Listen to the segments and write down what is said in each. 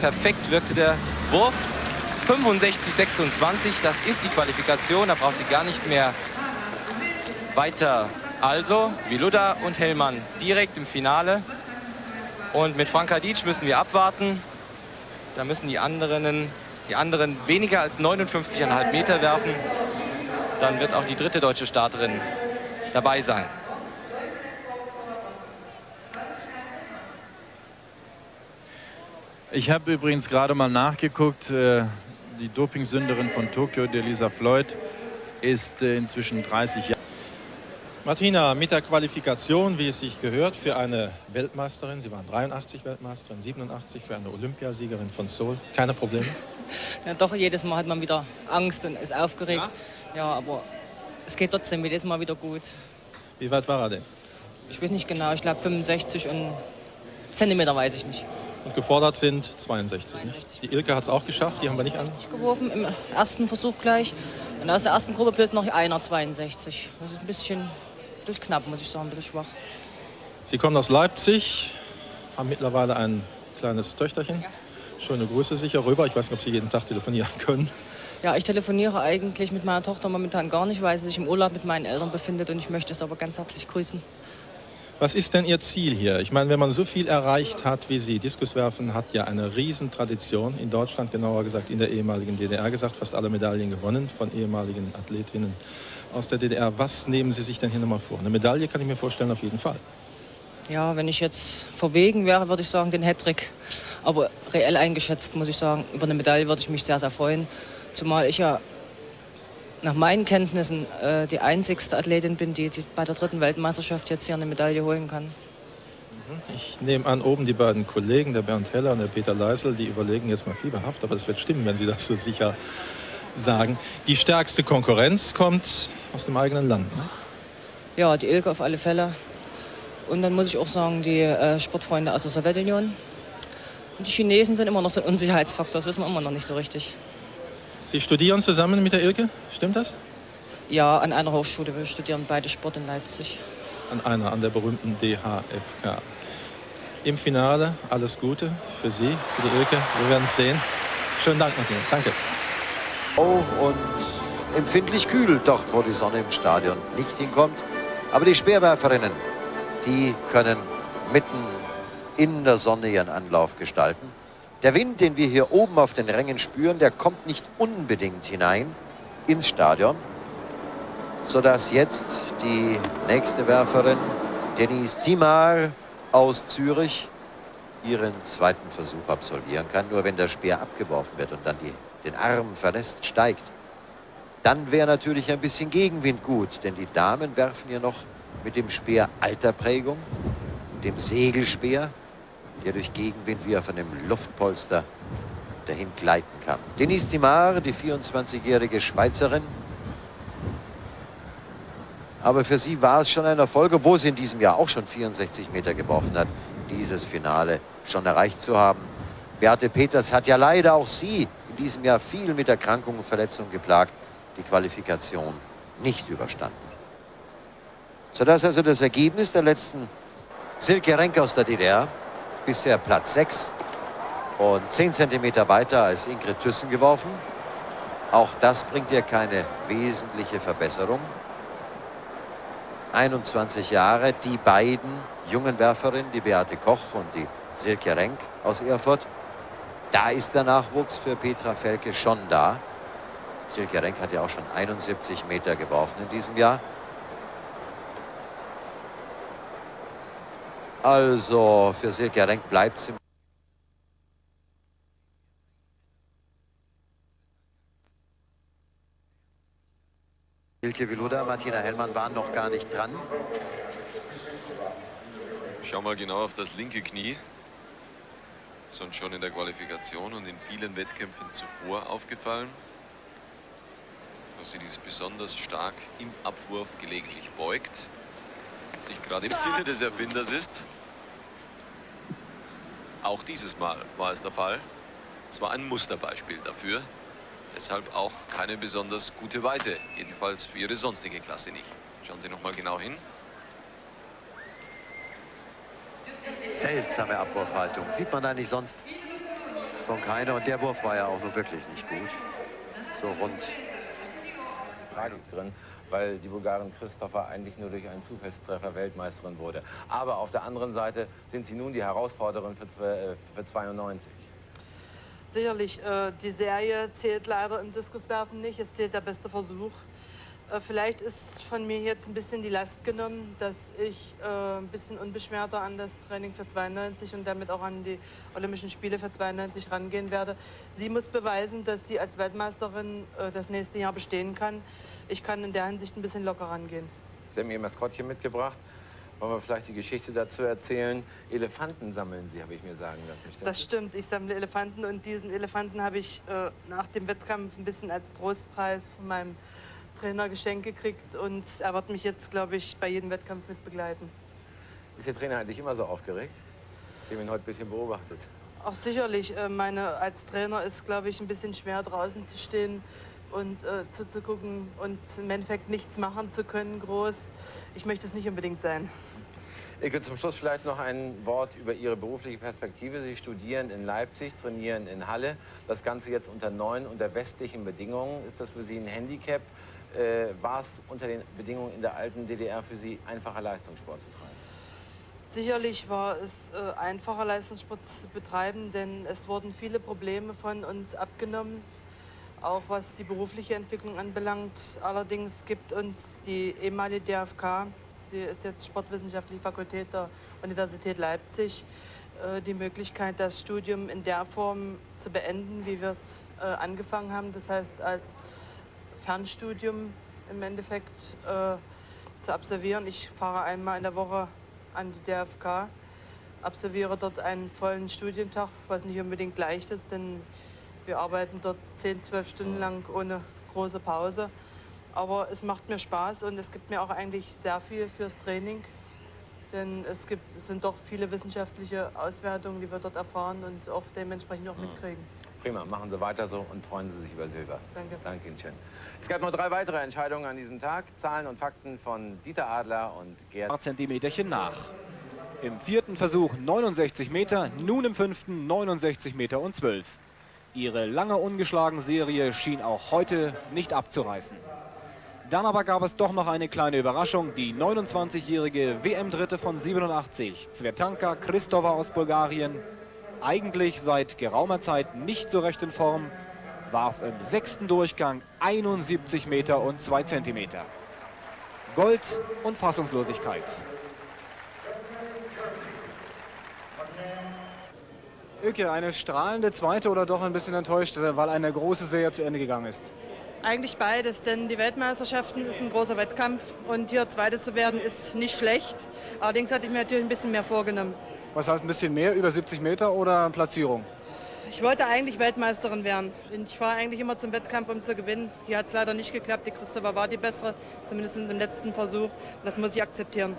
perfekt wirkte der Wurf. 65, 26, das ist die Qualifikation, da braucht sie gar nicht mehr weiter. Also, Viluda und Hellmann direkt im Finale. Und mit Franka Dietsch müssen wir abwarten. Da müssen die anderen, die anderen weniger als 59,5 Meter werfen. Dann wird auch die dritte deutsche Starterin dabei sein. Ich habe übrigens gerade mal nachgeguckt. Äh, die Dopingsünderin von Tokio, Delisa Floyd, ist äh, inzwischen 30 Jahre. Martina, mit der Qualifikation, wie es sich gehört, für eine Weltmeisterin, Sie waren 83 Weltmeisterin, 87 für eine Olympiasiegerin von Seoul, keine Probleme? Ja, doch, jedes Mal hat man wieder Angst und ist aufgeregt. Ja, ja aber es geht trotzdem jedes Mal wieder gut. Wie weit war er denn? Ich weiß nicht genau, ich glaube 65 und Zentimeter weiß ich nicht. Und gefordert sind 62. 62. Die Ilke hat es auch geschafft, die haben wir nicht an. geworfen im ersten Versuch gleich. Und aus der ersten Gruppe plus noch einer 62. Das ist ein bisschen, ein bisschen knapp, muss ich sagen, ein bisschen schwach. Sie kommen aus Leipzig, haben mittlerweile ein kleines Töchterchen. Ja. Schöne Grüße sicher rüber. Ich weiß nicht, ob Sie jeden Tag telefonieren können. Ja, ich telefoniere eigentlich mit meiner Tochter momentan gar nicht, weil sie sich im Urlaub mit meinen Eltern befindet und ich möchte es aber ganz herzlich grüßen. Was ist denn Ihr Ziel hier? Ich meine, wenn man so viel erreicht hat wie Sie, Diskuswerfen hat ja eine Riesentradition in Deutschland, genauer gesagt in der ehemaligen DDR gesagt, fast alle Medaillen gewonnen von ehemaligen Athletinnen aus der DDR. Was nehmen Sie sich denn hier nochmal vor? Eine Medaille kann ich mir vorstellen, auf jeden Fall. Ja, wenn ich jetzt verwegen wäre, würde ich sagen, den Hattrick. Aber reell eingeschätzt, muss ich sagen, über eine Medaille würde ich mich sehr, sehr freuen. Zumal ich ja nach meinen Kenntnissen äh, die einzigste Athletin bin, die, die, bei der dritten Weltmeisterschaft jetzt hier eine Medaille holen kann. Mhm. Ich nehme an, oben die beiden Kollegen, der Bernd Heller und der Peter Leisel, die überlegen jetzt mal fieberhaft, aber das wird stimmen, wenn sie das so sicher sagen. Die stärkste Konkurrenz kommt aus dem eigenen Land. Ne? Ja, die Ilke auf alle Fälle. Und dann muss ich auch sagen, die äh, Sportfreunde aus der Sowjetunion. Und die Chinesen sind immer noch so ein Unsicherheitsfaktor, das wissen wir immer noch nicht so richtig. Sie studieren zusammen mit der Ilke, stimmt das? Ja, an einer Hochschule. Wir studieren beide Sport in Leipzig. An einer, an der berühmten DHFK. Im Finale alles Gute für Sie, für die Ilke. Wir werden es sehen. Schönen Dank, Martin. Danke. Oh, und empfindlich kühl dort, wo die Sonne im Stadion nicht hinkommt. Aber die Speerwerferinnen, die können mitten in der Sonne ihren Anlauf gestalten. Der Wind, den wir hier oben auf den Rängen spüren, der kommt nicht unbedingt hinein ins Stadion, sodass jetzt die nächste Werferin, Denise Timar aus Zürich, ihren zweiten Versuch absolvieren kann. Nur wenn der Speer abgeworfen wird und dann die, den Arm verlässt, steigt, dann wäre natürlich ein bisschen Gegenwind gut, denn die Damen werfen hier noch mit dem Speer alter Prägung, dem Segelspeer, der durch Gegenwind wie auf einem Luftpolster dahin gleiten kann. Denise Timar, die 24-jährige Schweizerin. Aber für sie war es schon ein Erfolg, obwohl sie in diesem Jahr auch schon 64 Meter geworfen hat, dieses Finale schon erreicht zu haben. Beate Peters hat ja leider auch sie in diesem Jahr viel mit Erkrankungen und Verletzungen geplagt, die Qualifikation nicht überstanden. Sodass also das Ergebnis der letzten Silke Renk aus der DDR bisher Platz 6 und 10 cm weiter als Ingrid Thyssen geworfen. Auch das bringt ihr keine wesentliche Verbesserung. 21 Jahre, die beiden jungen Werferinnen, die Beate Koch und die Silke Renk aus Erfurt. Da ist der Nachwuchs für Petra Felke schon da. Silke Renk hat ja auch schon 71 Meter geworfen in diesem Jahr. Also für Silke Renk bleibt es im Silke Viluda, Martina Hellmann waren noch gar nicht dran. Schau mal genau auf das linke Knie. Sonst schon in der Qualifikation und in vielen Wettkämpfen zuvor aufgefallen. Dass sie dies besonders stark im Abwurf gelegentlich beugt nicht gerade im Sinne des Erfinders ist. Auch dieses Mal war es der Fall. Es war ein Musterbeispiel dafür. Deshalb auch keine besonders gute Weite. Jedenfalls für ihre sonstige Klasse nicht. Schauen Sie noch mal genau hin. Seltsame Abwurfhaltung. Sieht man da nicht sonst von keiner. Und der Wurf war ja auch nur wirklich nicht gut. So rund. Tragik drin, weil die Bulgarin Christopher eigentlich nur durch einen Zufallstreffer Weltmeisterin wurde. Aber auf der anderen Seite sind sie nun die Herausforderin für, äh, für 92. Sicherlich, äh, die Serie zählt leider im Diskuswerfen nicht. Es zählt der beste Versuch. Äh, vielleicht ist von mir jetzt ein bisschen die Last genommen, dass ich äh, ein bisschen unbeschwerter an das Training für 92 und damit auch an die Olympischen Spiele für 92 rangehen werde. Sie muss beweisen, dass sie als Weltmeisterin äh, das nächste Jahr bestehen kann. Ich kann in der Hinsicht ein bisschen locker rangehen. Sie haben Ihr Maskottchen mitgebracht. Wollen wir vielleicht die Geschichte dazu erzählen? Elefanten sammeln Sie, habe ich mir sagen lassen. Das, das stimmt, ich sammle Elefanten und diesen Elefanten habe ich äh, nach dem Wettkampf ein bisschen als Trostpreis von meinem Trainer geschenkt gekriegt und er wird mich jetzt, glaube ich, bei jedem Wettkampf mit begleiten. Ist der Trainer eigentlich immer so aufgeregt? Ich habe ihn heute ein bisschen beobachtet. Auch sicherlich. Äh, meine, als Trainer ist, glaube ich, ein bisschen schwer draußen zu stehen und äh, zuzugucken und im Endeffekt nichts machen zu können, groß. Ich möchte es nicht unbedingt sein. Ilke, zum Schluss vielleicht noch ein Wort über Ihre berufliche Perspektive. Sie studieren in Leipzig, trainieren in Halle. Das Ganze jetzt unter neuen, unter westlichen Bedingungen. Ist das für Sie ein Handicap? Äh, war es unter den Bedingungen in der alten DDR für Sie einfacher Leistungssport zu treiben? Sicherlich war es äh, einfacher Leistungssport zu betreiben, denn es wurden viele Probleme von uns abgenommen, auch was die berufliche Entwicklung anbelangt. Allerdings gibt uns die ehemalige DFK, die ist jetzt Sportwissenschaftliche Fakultät der Universität Leipzig, äh, die Möglichkeit, das Studium in der Form zu beenden, wie wir es äh, angefangen haben. Das heißt, als Fernstudium im Endeffekt äh, zu absolvieren. Ich fahre einmal in der Woche an die DFK, absolviere dort einen vollen Studientag, was nicht unbedingt leicht ist, denn wir arbeiten dort 10, 12 Stunden lang ohne große Pause. Aber es macht mir Spaß und es gibt mir auch eigentlich sehr viel fürs Training. Denn es, gibt, es sind doch viele wissenschaftliche Auswertungen, die wir dort erfahren und auch dementsprechend auch mitkriegen. Prima, machen Sie weiter so und freuen Sie sich über Silber. Danke. Danke Ihnen schön. Es gab noch drei weitere Entscheidungen an diesem Tag. Zahlen und Fakten von Dieter Adler und Gerd. Zentimeterchen nach. Im vierten Versuch 69 Meter, nun im fünften 69 Meter und 12. Ihre lange ungeschlagen Serie schien auch heute nicht abzureißen. Dann aber gab es doch noch eine kleine Überraschung. Die 29-jährige WM-Dritte von 87, Zvetanka Kristova aus Bulgarien, eigentlich seit geraumer Zeit nicht so recht in Form, warf im sechsten Durchgang 71 Meter und 2 Zentimeter. Gold und Fassungslosigkeit. Öke, eine strahlende zweite oder doch ein bisschen enttäuscht, weil eine große Serie zu Ende gegangen ist? Eigentlich beides, denn die Weltmeisterschaften ist ein großer Wettkampf und hier Zweite zu werden ist nicht schlecht. Allerdings hatte ich mir natürlich ein bisschen mehr vorgenommen. Was heißt ein bisschen mehr, über 70 Meter oder Platzierung? Ich wollte eigentlich Weltmeisterin werden. Ich fahre eigentlich immer zum Wettkampf, um zu gewinnen. Hier hat es leider nicht geklappt. Die Christopher war die bessere, zumindest im letzten Versuch. Das muss ich akzeptieren.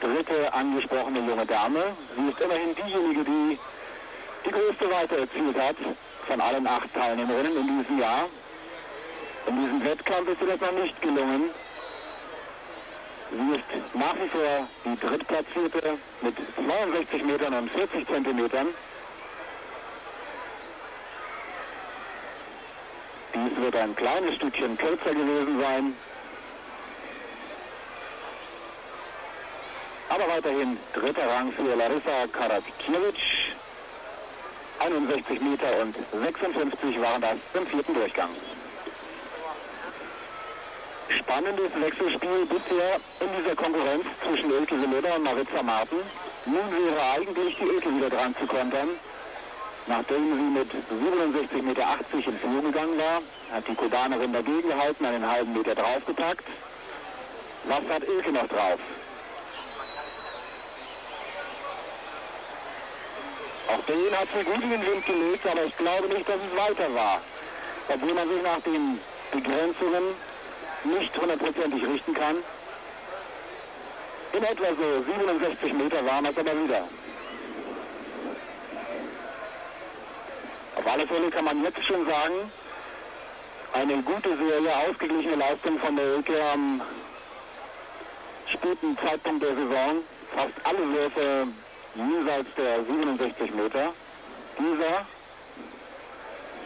Dritte angesprochene junge Dame. Sie ist immerhin diejenige, die die größte Weite erzielt hat von allen acht Teilnehmerinnen in diesem Jahr. In diesem Wettkampf ist ihr das noch nicht gelungen. Sie ist nach wie vor die Drittplatzierte mit 62 Metern und 40 Zentimetern. Dies wird ein kleines Stückchen kürzer gewesen sein. Aber weiterhin dritter Rang für Larissa Karakiewicz. 61 Meter und 56 waren das im vierten Durchgang spannendes Wechselspiel bisher in dieser Konkurrenz zwischen Elke Semeda und Maritza Martin. Nun wäre eigentlich die Elke wieder dran zu kontern. Nachdem sie mit 67,80 Meter in Führung gegangen war, hat die Kubanerin dagegen gehalten, einen halben Meter draufgepackt. Was hat Elke noch drauf? Auch den hat sie gut in den Wind gelegt, aber ich glaube nicht, dass es weiter war. Obwohl man sich nach den Begrenzungen nicht hundertprozentig richten kann. In etwa so 67 Meter waren es aber wieder. Auf alle Fälle kann man jetzt schon sagen, eine gute Serie, ausgeglichene Leistung von der Elke am späten Zeitpunkt der Saison. Fast alle Würfe jenseits der 67 Meter. dieser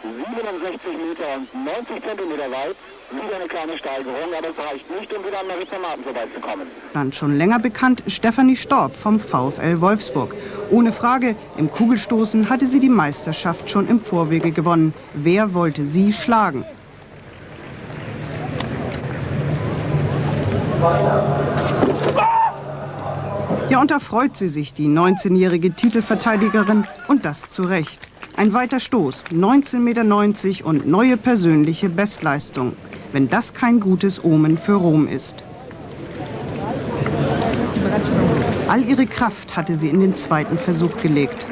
67 Meter und 90 Zentimeter weit. Wieder eine kleine Steigerung, aber es reicht nicht, um wieder an Maritza Martin vorbeizukommen. Dann schon länger bekannt Stefanie Storb vom VfL Wolfsburg. Ohne Frage, im Kugelstoßen hatte sie die Meisterschaft schon im Vorwege gewonnen. Wer wollte sie schlagen? Ja, und da freut sie sich, die 19-jährige Titelverteidigerin, und das zu Recht. Ein weiter Stoß, 19,90 Meter und neue persönliche Bestleistung. Wenn das kein gutes Omen für Rom ist. All ihre Kraft hatte sie in den zweiten Versuch gelegt.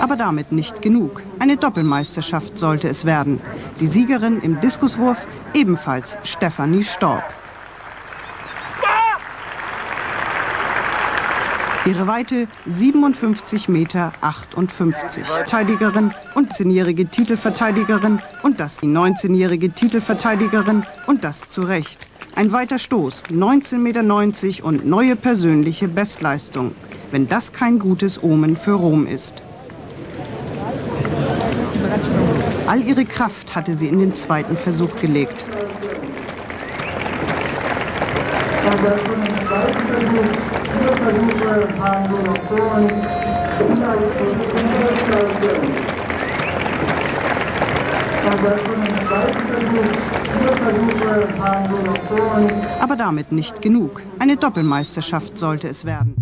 Aber damit nicht genug. Eine Doppelmeisterschaft sollte es werden. Die Siegerin im Diskuswurf ebenfalls Stefanie Storb. Ihre Weite 57 Meter 58. Verteidigerin und 10-jährige Titelverteidigerin und das die 19-jährige Titelverteidigerin und das zu Recht. Ein weiter Stoß, 19,90 Meter und neue persönliche Bestleistung. Wenn das kein gutes Omen für Rom ist. All ihre Kraft hatte sie in den zweiten Versuch gelegt. Aber damit nicht genug. Eine Doppelmeisterschaft sollte es werden.